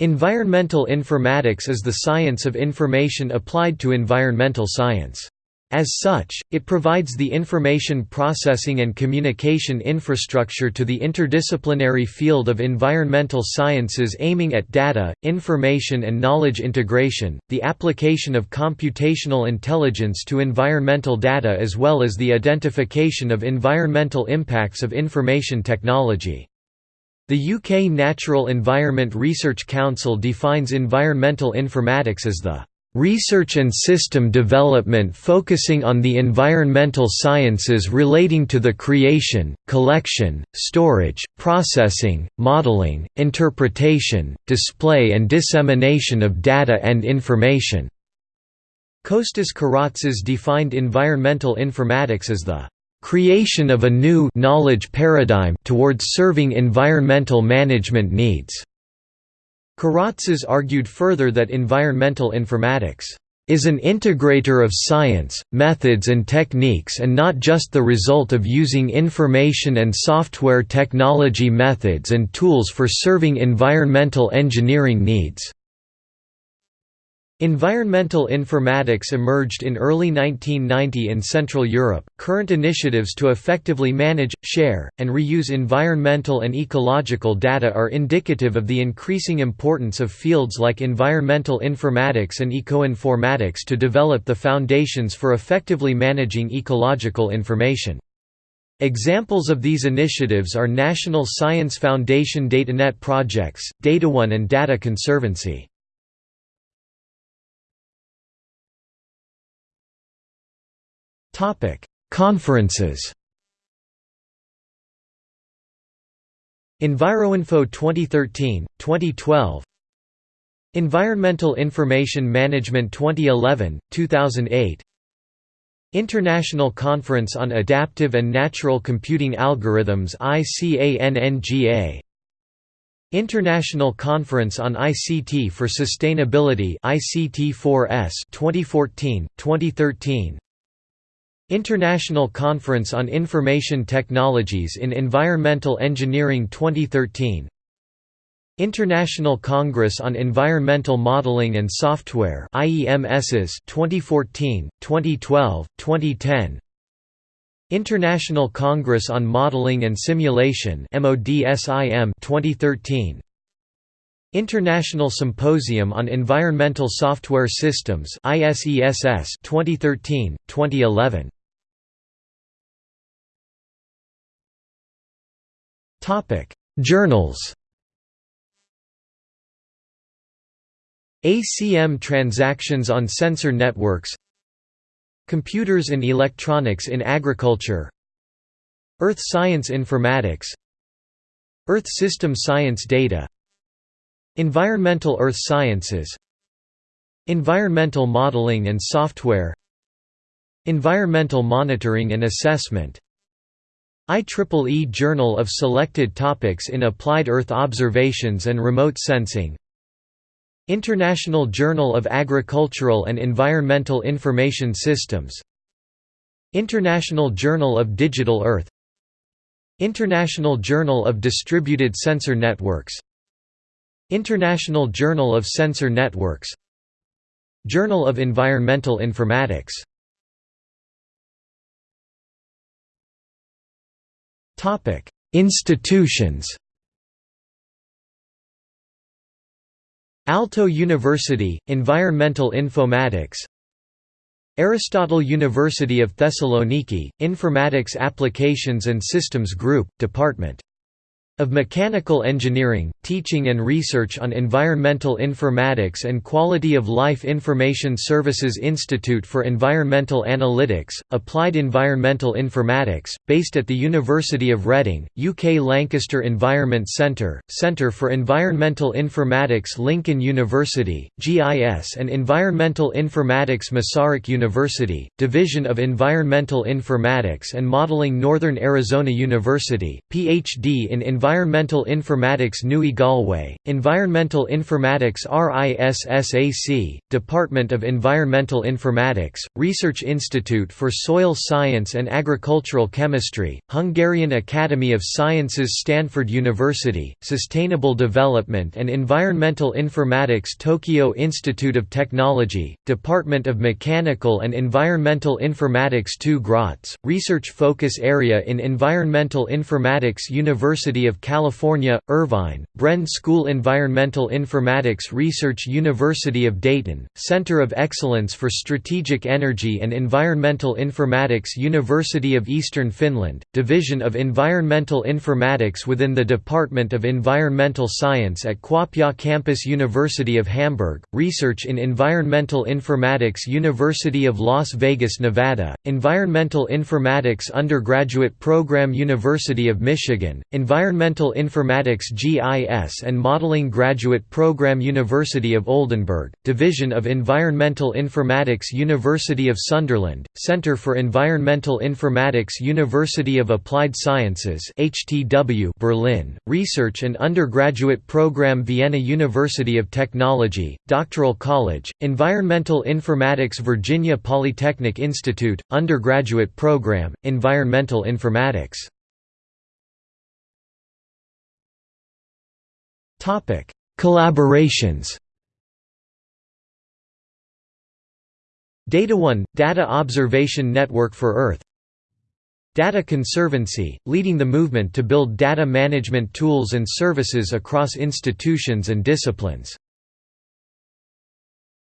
Environmental informatics is the science of information applied to environmental science. As such, it provides the information processing and communication infrastructure to the interdisciplinary field of environmental sciences aiming at data, information and knowledge integration, the application of computational intelligence to environmental data as well as the identification of environmental impacts of information technology. The UK Natural Environment Research Council defines environmental informatics as the Research and system development focusing on the environmental sciences relating to the creation, collection, storage, processing, modeling, interpretation, display and dissemination of data and information." Kostas Karatzas defined environmental informatics as the "...creation of a new knowledge paradigm towards serving environmental management needs." Karatzas argued further that environmental informatics is an integrator of science, methods and techniques and not just the result of using information and software technology methods and tools for serving environmental engineering needs. Environmental informatics emerged in early 1990 in Central Europe. Current initiatives to effectively manage, share, and reuse environmental and ecological data are indicative of the increasing importance of fields like environmental informatics and ecoinformatics to develop the foundations for effectively managing ecological information. Examples of these initiatives are National Science Foundation DataNet projects, DataOne and Data Conservancy. Conferences EnviroInfo 2013, 2012 Environmental Information Management 2011, 2008 International Conference on Adaptive and Natural Computing Algorithms ICANNGA International Conference on ICT for Sustainability ICT4S 2014 2013 International Conference on Information Technologies in Environmental Engineering 2013 International Congress on Environmental Modeling and Software IEMSs 2014, 2012, 2010 International Congress on Modeling and Simulation MODSIM 2013 International Symposium on Environmental Software Systems ISESS 2013, 2011 Journals. ACM Transactions on Sensor Networks Computers and Electronics in Agriculture Earth Science Informatics Earth System Science Data Environmental Earth Sciences Environmental Modeling and Software Environmental Monitoring and Assessment IEEE Journal of Selected Topics in Applied Earth Observations and Remote Sensing. International Journal of Agricultural and Environmental Information Systems. International Journal of Digital Earth. International Journal of Distributed Sensor Networks. International Journal of Sensor Networks. Journal of Environmental Informatics Institutions. Aalto University, Environmental Informatics Aristotle University of Thessaloniki, Informatics Applications and Systems Group, Department of Mechanical Engineering, Teaching and Research on Environmental Informatics and Quality of Life Information Services Institute for Environmental Analytics, Applied Environmental Informatics, based at the University of Reading, UK Lancaster Environment Centre, Centre for Environmental Informatics Lincoln University, GIS and Environmental Informatics Masaryk University, Division of Environmental Informatics and Modeling Northern Arizona University, PhD in Environmental Environmental Informatics Nui Galway, Environmental Informatics RISSAC, Department of Environmental Informatics, Research Institute for Soil Science and Agricultural Chemistry, Hungarian Academy of Sciences Stanford University, Sustainable Development and Environmental Informatics Tokyo Institute of Technology, Department of Mechanical and Environmental Informatics TU Graz, Research Focus Area in Environmental Informatics University of California, Irvine, Bren School Environmental Informatics Research University of Dayton, Center of Excellence for Strategic Energy and Environmental Informatics University of Eastern Finland, Division of Environmental Informatics within the Department of Environmental Science at Kuopio Campus University of Hamburg, Research in Environmental Informatics University of Las Vegas, Nevada, Environmental Informatics Undergraduate Program University of Michigan, Environmental Informatics GIS and Modeling Graduate Program University of Oldenburg, Division of Environmental Informatics University of Sunderland, Center for Environmental Informatics University of Applied Sciences HTW Berlin, Research and Undergraduate Program Vienna University of Technology, Doctoral College, Environmental Informatics Virginia Polytechnic Institute, Undergraduate Program, Environmental Informatics Collaborations DataOne – Data Observation Network for Earth Data Conservancy, leading the movement to build data management tools and services across institutions and disciplines